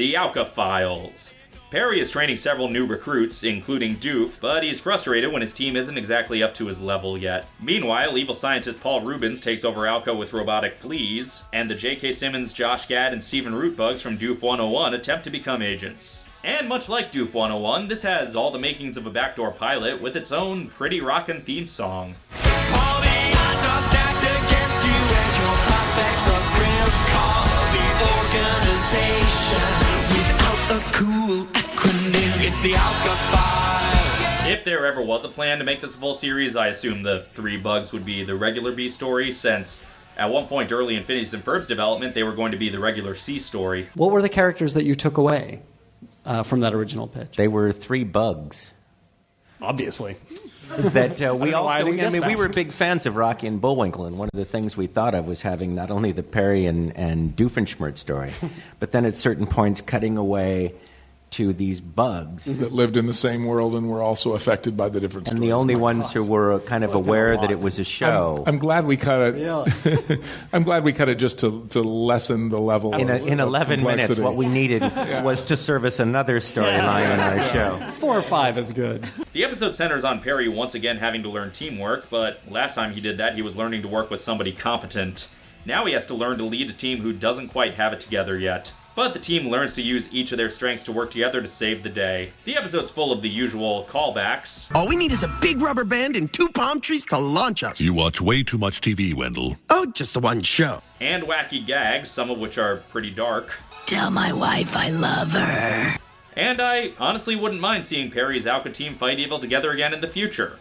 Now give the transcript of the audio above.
The OWCA Files. Perry is training several new recruits, including Doof, but he's frustrated when his team isn't exactly up to his level yet. Meanwhile, evil scientist Paul Reubens takes over OWCA with robotic fleas, and the J.K. Simmons, Josh Gad, and Steven Root bugs from Doof 101 attempt to become agents. And much like Doof 101, this has all the makings of a backdoor pilot with its own pretty rockin' theme song. It's the OWCA Files. If there ever was a plan to make this a full series, I assume the three bugs would be the regular B story, since at one point early in Phineas and Ferb's development, they were going to be the regular C story. What were the characters that you took away uh, from that original pitch? They were three bugs. Obviously. that uh, we know why I also, didn't I, guess mean, we were big fans of Rocky and Bullwinkle, and one of the things we thought of was having not only the Perry and, and Doofenshmirtz story, but then at certain points cutting away to these bugs. that lived in the same world and were also affected by the different And stories. the only ones who were kind of aware that it was a show. I'm glad we cut it. Yeah. I'm glad we cut it just to, to lessen the level. in, a, of- in of 11 minutes, what we needed was to service another storyline in our show. Four or five is good. The episode centers on Perry once again having to learn teamwork, but last time he did that, he was learning to work with somebody competent. Now he has to learn to lead a team who doesn't quite have it together yet. But the team learns to use each of their strengths to work together to save the day. The episode's full of the usual callbacks, All we need is a big rubber band and two palm trees to launch us. You watch way too much TV, Wendell. Oh, just the one show. and wacky gags, some of which are pretty dark. Tell my wife I love her. And I honestly wouldn't mind seeing Perry's OWCA team fight evil together again in the future.